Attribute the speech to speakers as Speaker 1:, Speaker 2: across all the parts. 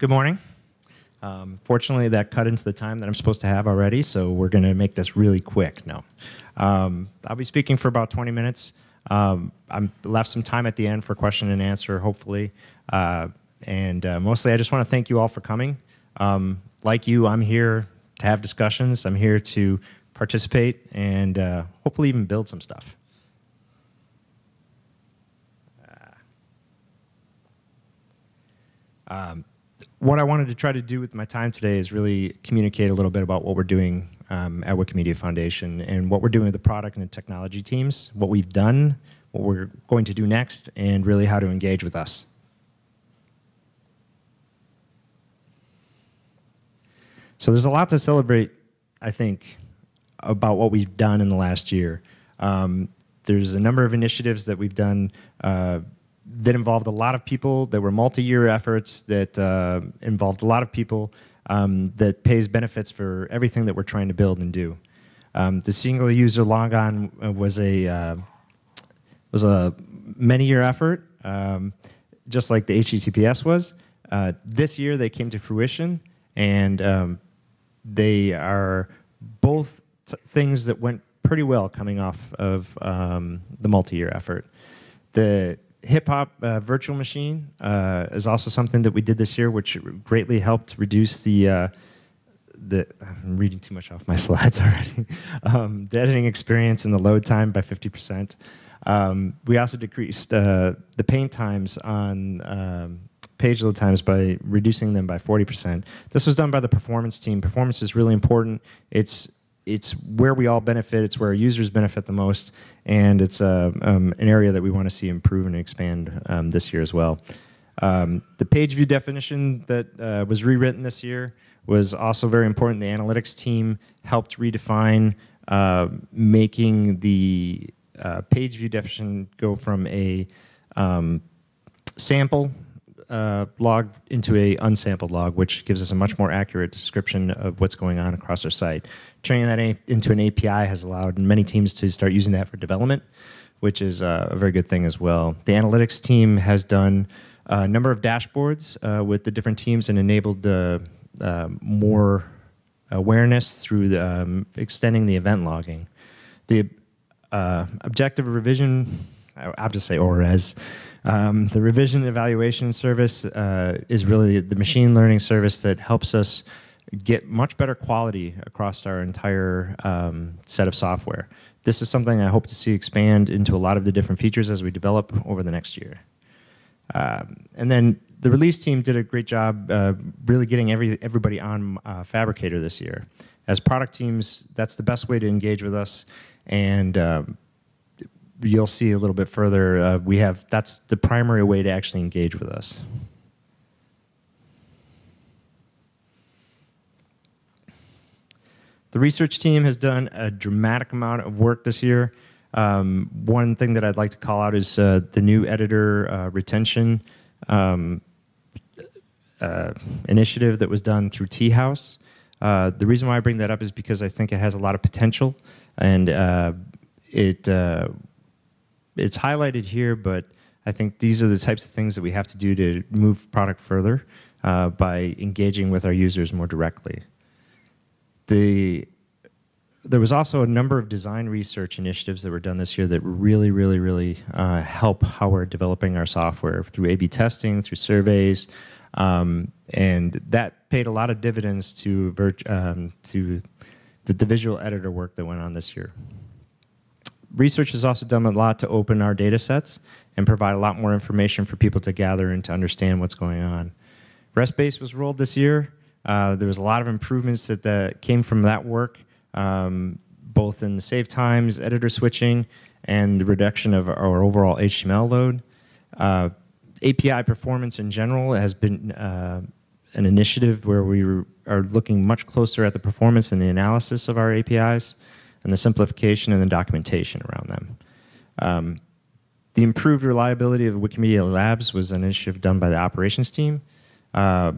Speaker 1: Good morning. Um, fortunately, that cut into the time that I'm supposed to have already, so we're going to make this really quick. No. Um, I'll be speaking for about 20 minutes. Um, I'm left some time at the end for question and answer, hopefully. Uh, and uh, mostly, I just want to thank you all for coming. Um, like you, I'm here to have discussions. I'm here to participate and uh, hopefully even build some stuff. Um, what I wanted to try to do with my time today is really communicate a little bit about what we're doing um, at Wikimedia Foundation and what we're doing with the product and the technology teams, what we've done, what we're going to do next, and really how to engage with us. So there's a lot to celebrate, I think, about what we've done in the last year. Um, there's a number of initiatives that we've done uh, that involved a lot of people, that were multi-year efforts, that uh, involved a lot of people, um, that pays benefits for everything that we're trying to build and do. Um, the single user logon uh, was a uh, was a many year effort, um, just like the HTTPS was. Uh, this year they came to fruition, and um, they are both things that went pretty well coming off of um, the multi-year effort. The HipHop uh, virtual machine uh, is also something that we did this year, which greatly helped reduce the uh, the I'm reading too much off my slides already. um, the editing experience and the load time by 50%. Um, we also decreased uh, the paint times on um, page load times by reducing them by 40%. This was done by the performance team. Performance is really important. It's it's where we all benefit, it's where our users benefit the most, and it's uh, um, an area that we want to see improve and expand um, this year as well. Um, the page view definition that uh, was rewritten this year was also very important. The analytics team helped redefine uh, making the uh, page view definition go from a um, sample uh, log into a unsampled log, which gives us a much more accurate description of what's going on across our site. Turning that into an API has allowed many teams to start using that for development, which is uh, a very good thing as well. The analytics team has done a number of dashboards uh, with the different teams and enabled uh, uh, more awareness through the, um, extending the event logging. The uh, objective revision, I'll just say ORES, um, the revision evaluation service uh, is really the machine learning service that helps us get much better quality across our entire um, set of software. This is something I hope to see expand into a lot of the different features as we develop over the next year. Um, and then the release team did a great job uh, really getting every, everybody on uh, Phabricator this year. As product teams, that's the best way to engage with us. And um, you'll see a little bit further, uh, we have, that's the primary way to actually engage with us. The research team has done a dramatic amount of work this year. Um, one thing that I'd like to call out is uh, the new editor uh, retention um, uh, initiative that was done through Tea House. Uh, the reason why I bring that up is because I think it has a lot of potential and uh, it uh, it's highlighted here, but I think these are the types of things that we have to do to move product further by engaging with our users more directly. The, there was also a number of design research initiatives that were done this year that really, really, really uh, help how we're developing our software through A-B testing, through surveys, um, and that paid a lot of dividends to, um, to the, the visual editor work that went on this year. Research has also done a lot to open our data sets and provide a lot more information for people to gather and to understand what's going on. RESTBase was rolled this year. Uh, there was a lot of improvements that, came from that work, um, both in the save times, editor switching, and the reduction of our overall HTML load. Uh, API performance in general has been uh, an initiative where we are looking much closer at the performance and the analysis of our APIs and the simplification and the documentation around them. Um, the improved reliability of Wikimedia Labs was an initiative done by the operations team. Uh,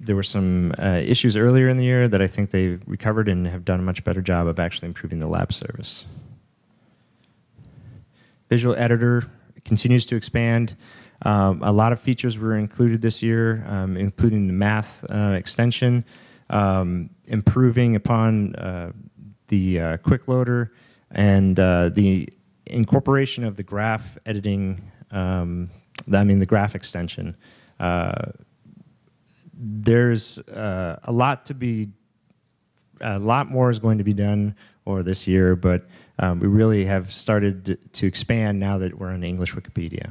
Speaker 1: there were some uh, issues earlier in the year that I think they've recovered and have done a much better job of actually improving the lab service. Visual Editor continues to expand. Um, a lot of features were included this year, um, including the math uh, extension, um, improving upon uh, the uh, quick loader, and uh, the incorporation of the graph editing, um, I mean the graph extension. There's uh, a lot to be, a lot more is going to be done over this year, but um, we really have started to expand now that we're on English Wikipedia.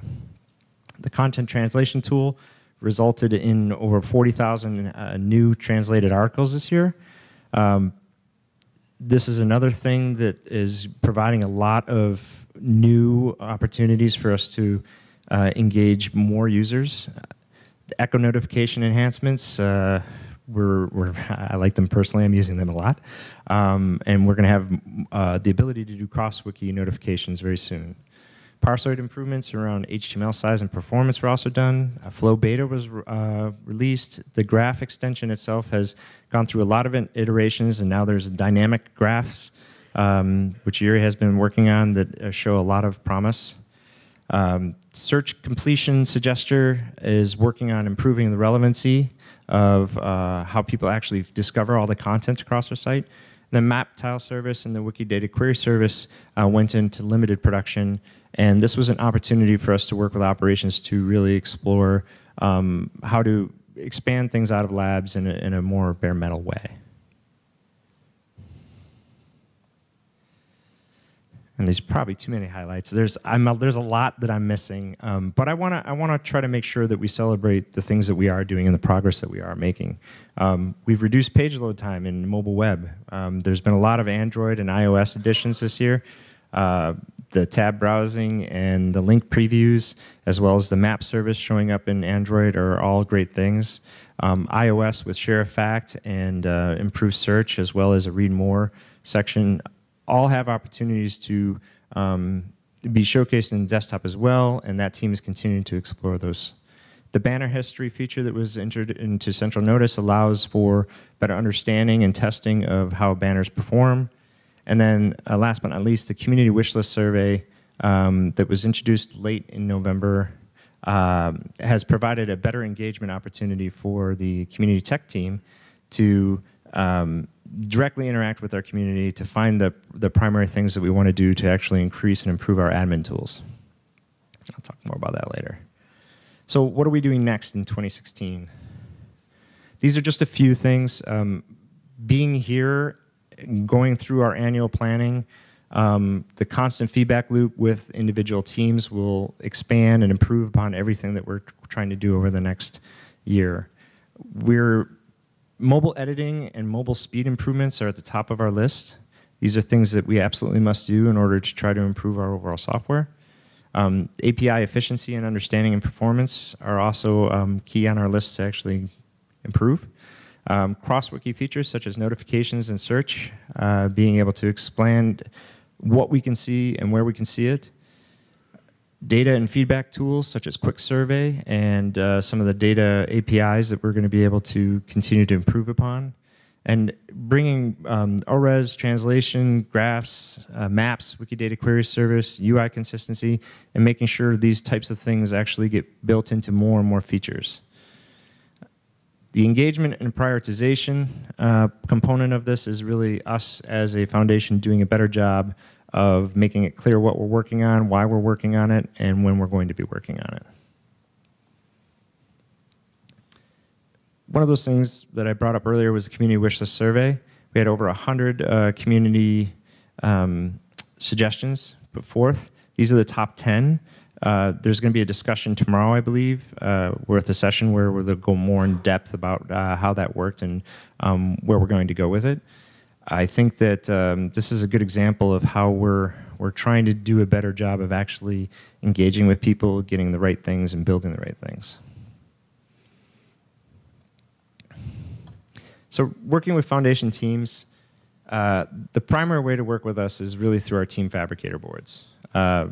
Speaker 1: The content translation tool resulted in over 40,000 uh, new translated articles this year. Um, this is another thing that is providing a lot of new opportunities for us to uh, engage more users. Echo notification enhancements, uh, we're, we're, I like them personally, I'm using them a lot. Um, and we're gonna have uh, the ability to do cross-wiki notifications very soon. Parsoid improvements around HTML size and performance were also done. Uh, Flow Beta was uh, released. The graph extension itself has gone through a lot of iterations, and now there's dynamic graphs, um, which Yuri has been working on that uh, show a lot of promise. Um, search completion suggester is working on improving the relevancy of uh, how people actually discover all the content across our site. The map tile service and the Wikidata query service uh, went into limited production, and this was an opportunity for us to work with operations to really explore um, how to expand things out of labs in a, in a more bare metal way. And there's probably too many highlights. There's I'm a, there's a lot that I'm missing, um, but I want to I want to try to make sure that we celebrate the things that we are doing and the progress that we are making. Um, we've reduced page load time in mobile web. Um, there's been a lot of Android and iOS additions this year. Uh, the tab browsing and the link previews, as well as the map service showing up in Android, are all great things. Um, iOS with share of fact and uh, improved search, as well as a read more section all have opportunities to um, be showcased in desktop as well, and that team is continuing to explore those. The banner history feature that was entered into Central Notice allows for better understanding and testing of how banners perform. And then uh, last but not least, the community wishlist survey um, that was introduced late in November um, has provided a better engagement opportunity for the community tech team to um, directly interact with our community to find the, the primary things that we want to do to actually increase and improve our admin tools. I'll talk more about that later. So what are we doing next in 2016? These are just a few things. Um, being here, going through our annual planning, um, the constant feedback loop with individual teams will expand and improve upon everything that we're trying to do over the next year. We're Mobile editing and mobile speed improvements are at the top of our list. These are things that we absolutely must do in order to try to improve our overall software. Um, API efficiency and understanding and performance are also um, key on our list to actually improve. Um, Cross-wiki features such as notifications and search, uh, being able to expand what we can see and where we can see it, data and feedback tools such as Quick Survey and uh, some of the data APIs that we're going to be able to continue to improve upon. And bringing um, ORES, translation, graphs, uh, maps, Wikidata query service, UI consistency, and making sure these types of things actually get built into more and more features. The engagement and prioritization uh, component of this is really us as a foundation doing a better job of making it clear what we're working on, why we're working on it, and when we're going to be working on it. One of those things that I brought up earlier was the community wish list survey. We had over 100 uh, community um, suggestions put forth. These are the top 10. Uh, there's going to be a discussion tomorrow, I believe, uh, worth a session where we'll go more in depth about uh, how that worked and um, where we're going to go with it. I think that um, this is a good example of how we're we're trying to do a better job of actually engaging with people, getting the right things, and building the right things. So working with foundation teams, uh, the primary way to work with us is really through our team Phabricator boards. Uh,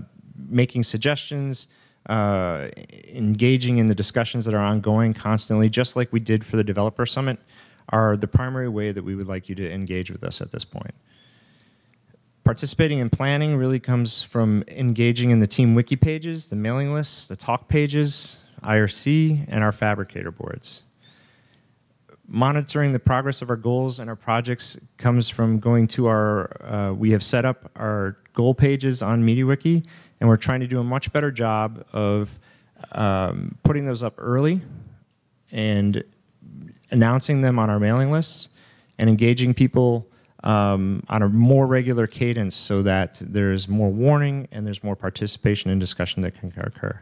Speaker 1: making suggestions, uh, engaging in the discussions that are ongoing constantly, just like we did for the Developer Summit, are the primary way that we would like you to engage with us at this point. participating in planning really comes from engaging in the team wiki pages, the mailing lists, the talk pages, IRC, and our Phabricator boards. Monitoring the progress of our goals and our projects comes from going to our, uh, we have set up our goal pages on MediaWiki, and we're trying to do a much better job of um, putting those up early and announcing them on our mailing lists and engaging people um, on a more regular cadence so that there's more warning and there's more participation and discussion that can occur.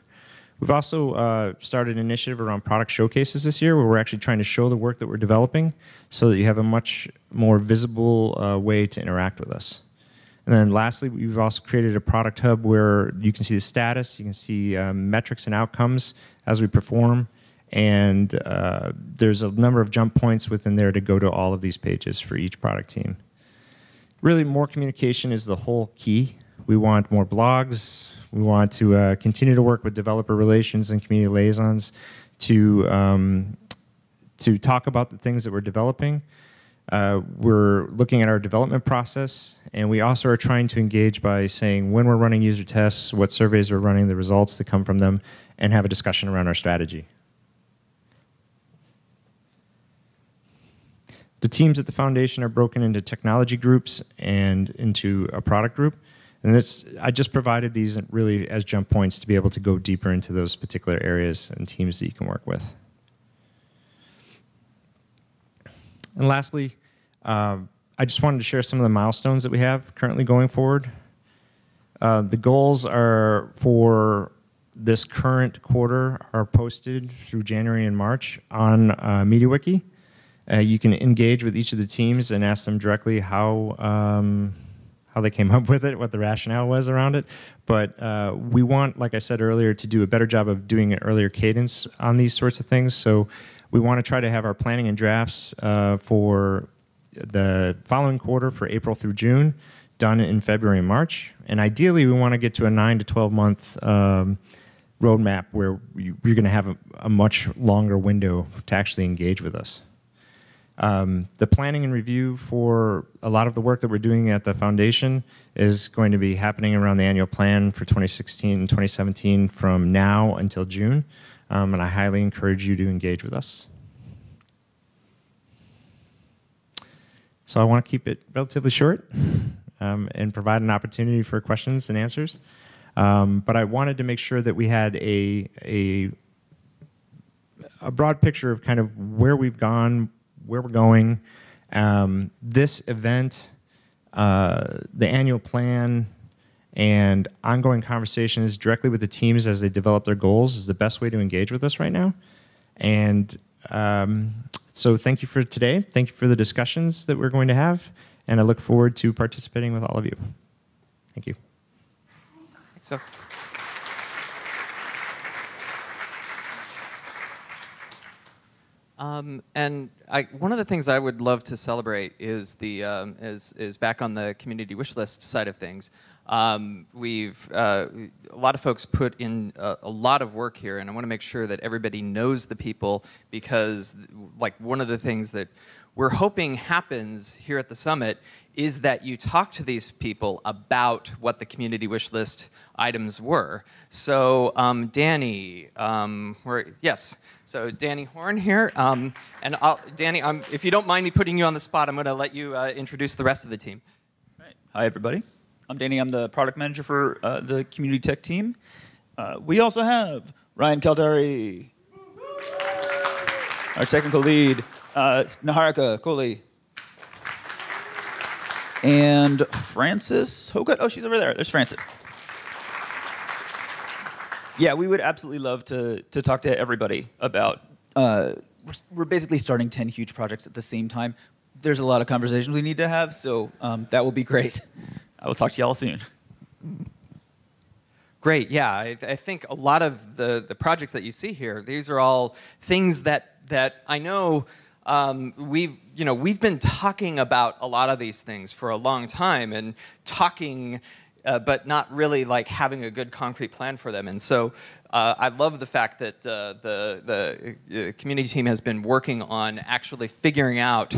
Speaker 1: We've also uh, started an initiative around product showcases this year where we're actually trying to show the work that we're developing so that you have a much more visible uh, way to interact with us. And then lastly, we've also created a product hub where you can see the status, you can see um, metrics and outcomes as we perform, and uh, there's a number of jump points within there to go to all of these pages for each product team. Really, more communication is the whole key. We want more blogs. We want to uh, continue to work with developer relations and community liaisons to, um, to talk about the things that we're developing. Uh, we're looking at our development process, and we also are trying to engage by saying when we're running user tests, what surveys we're running, the results that come from them, and have a discussion around our strategy. The teams at the foundation are broken into technology groups and into a product group. And this, I just provided these really as jump points to be able to go deeper into those particular areas and teams that you can work with. And lastly, uh, I just wanted to share some of the milestones that we have currently going forward. Uh, the goals are for this current quarter are posted through January and March on uh, MediaWiki. Uh, you can engage with each of the teams and ask them directly how um, how they came up with it, what the rationale was around it. But uh, we want, like I said earlier, to do a better job of doing an earlier cadence on these sorts of things. So we want to try to have our planning and drafts uh, for the following quarter for April through June done in February and March. And ideally, we want to get to a 9 to 12 month um, roadmap where you, are going to have a, a, much longer window to actually engage with us. Um, the planning and review for a lot of the work that we're doing at the foundation is going to be happening around the annual plan for 2016 and 2017 from now until June um, and I highly encourage you to engage with us. So I want to keep it relatively short um, and provide an opportunity for questions and answers. Um, but I wanted to make sure that we had a, a, a, broad picture of kind of where we've gone, where we're going. Um, this event, uh, the annual plan, and ongoing conversations directly with the teams as they develop their goals is the best way to engage with us right now. And um, so thank you for today. Thank you for the discussions that we're going to have. And I look forward to participating with all of you. Thank you.
Speaker 2: So. Um, and I, one of the things I would love to celebrate is the um, is is back on the community wish list side of things. Um, we've, uh, a lot of folks put in a, a, lot of work here and I want to make sure that everybody knows the people because like one of the things that we're hoping happens here at the summit is that you talk to these people about what the community wish list items were. So um, Danny, um, yes, so Danny Horn here, um, and I'll, Danny, if you don't mind me putting you on the spot, I'm going to let you uh, introduce the rest of the team.
Speaker 3: Hi, everybody. I'm Danny. I'm the product manager for uh, the community tech team. Uh, we also have Ryan Kaldari, our technical lead, uh, Niharika Kohli, and Frances Hocutt. Oh, she's over there. There's Frances. Yeah, we would absolutely love to, to talk to everybody about, uh, we're, we're basically starting 10 huge projects at the same time. There's a lot of conversations we need to have, so um, that will be great. I will talk to y'all soon.
Speaker 2: Great, yeah, I, I, think a lot of the, the projects that you see here, these are all things that, that I know um, we've, you know, we've been talking about a lot of these things for a long time and talking uh, but not really like having a good concrete plan for them. And so uh, I love the fact that uh, the, the uh, community team has been working on actually figuring out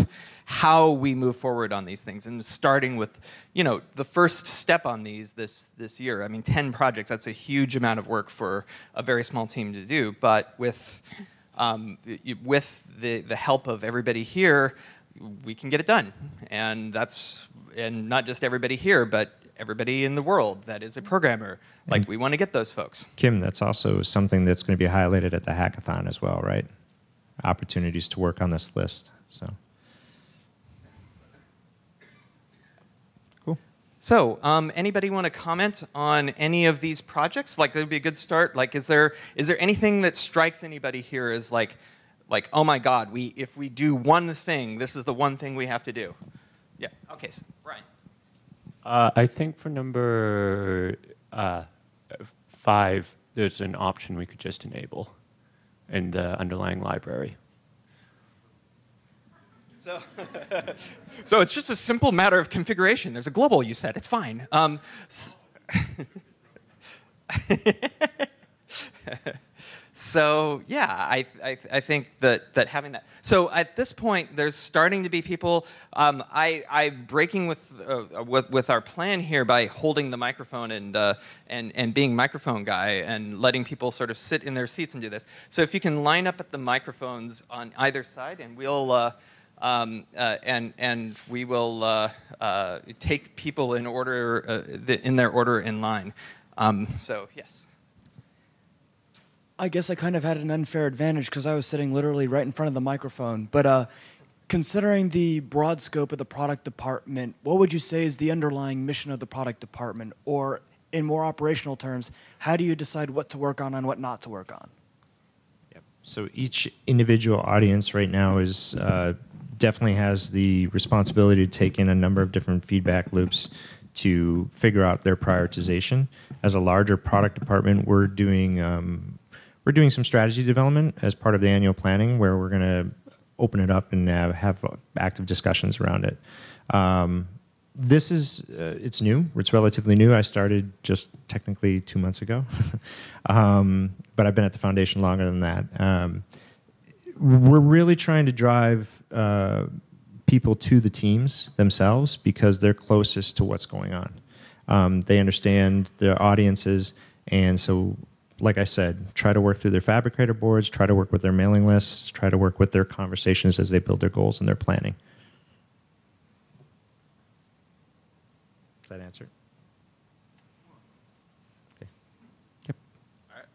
Speaker 2: how we move forward on these things and starting with, you know, the first step on these this, this year. I mean, 10 projects, that's a huge amount of work for a very small team to do, but with, um, with the, the help of everybody here, we can get it done. And that's, and not just everybody here, but everybody in the world that is a programmer. Like
Speaker 1: And-
Speaker 2: we want to get those folks.
Speaker 1: Quim, that's also something that's going to be highlighted at the hackathon as well, right? Opportunities to work on this list. So,
Speaker 2: So, um, anybody want to comment on any of these projects? Like, that would be a good start. Like, is there is there anything that strikes anybody here as like, like, oh my God, we if we do one thing, this is the one thing we have to do. Yeah. Okay. So, Brian.
Speaker 4: Uh, I think for number uh, five, there's an option we could just enable in the underlying library.
Speaker 2: So, so it's just a simple matter of configuration. There's a global you said. It's fine. Um, so yeah, I, I, I think that, that having that. So at this point, there's starting to be people. Um, I, I'm breaking with, uh, with with our plan here by holding the microphone and uh, and and being microphone guy and letting people sort of sit in their seats and do this. So if you can line up at the microphones on either side, and we'll. Uh, um, uh, and and we will uh, uh, take people in order uh, the, in their order in line. Um, so yes.
Speaker 5: I guess I kind of had an unfair advantage because I was sitting literally right in front of the microphone. But uh, considering the broad scope of the product department, what would you say is the underlying mission of the product department? Or, in more operational terms, how do you decide what to work on and what not to work on?
Speaker 1: Yep. So each individual audience right now is uh, definitely has the responsibility to take in a number of different feedback loops to figure out their prioritization. As a larger product department, we're doing um, we're doing some strategy development as part of the annual planning, where we're going to open it up and have active discussions around it. Um, this is uh, it's new. It's relatively new. I started just technically two months ago, um, but I've been at the foundation longer than that. Um, we're really trying to drive uh, people to the teams themselves because they're closest to what's going on. Um, they understand their audiences, and so, like I said, try to work through their Phabricator boards, try to work with their mailing lists, try to work with their conversations as they build their goals and their planning. Does that answer? it? Okay. Yep.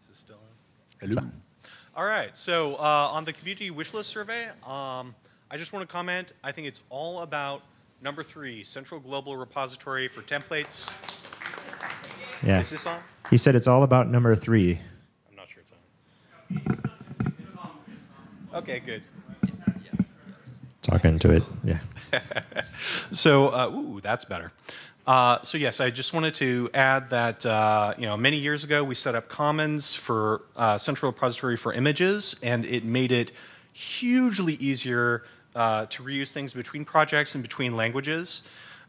Speaker 6: Is this still on? Hello. All right. So uh, on the community wish list survey, um, I just want to comment. I think it's all about number three, central global repository for templates.
Speaker 1: Yeah.
Speaker 6: Is this on?
Speaker 1: He said it's all about number three.
Speaker 6: I'm not sure it's on. Okay, good.
Speaker 1: Talking to it. Yeah.
Speaker 6: So, uh, ooh, that's better. Uh, so yes, I just wanted to add that uh, you know many years ago we set up Commons for uh, Central Repository for images, and it made it hugely easier uh, to reuse things between projects and between languages.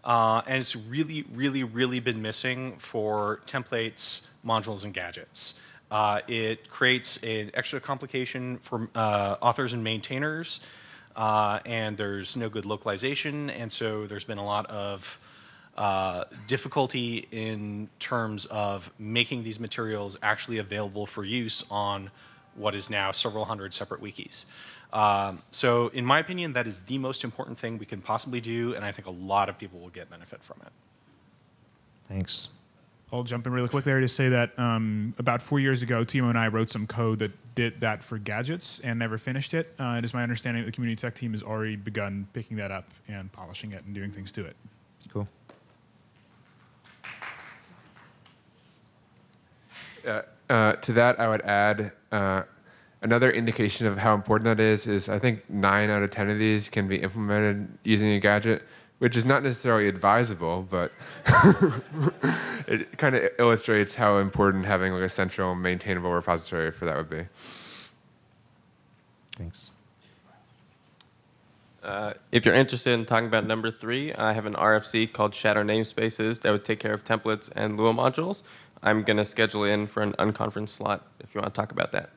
Speaker 6: Uh, and it's really, really, really been missing for templates, modules, and gadgets. Uh, it creates an extra complication for authors and maintainers, and there's no good localization, and so there's been a lot of uh, difficulty in terms of making these materials actually available for use on what is now several hundred separate wikis. Um, so in my opinion, that is the most important thing we can possibly do, and I think a lot of people will get benefit from it.
Speaker 1: Thanks.
Speaker 7: I'll jump in really quick there to say that um, about four years ago, Timo and I wrote some code that did that for gadgets and never finished it. Uh, it is my understanding that the community tech team has already begun picking that up and polishing it and doing things to it.
Speaker 8: Uh, uh, to that, I would add uh, another indication of how important that is. Is I think nine out of ten of these can be implemented using a gadget, which is not necessarily advisable, but it kind of illustrates how important having like a central maintainable repository for that would be.
Speaker 1: Thanks.
Speaker 9: Uh, if you're interested in talking about number three, I have an RFC called Shadow Namespaces that would take care of templates and Lua modules. I'm going to schedule in for an unconference slot if you want to talk about that.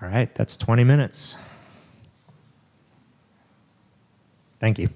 Speaker 1: All right, that's 20 minutes. Thank you.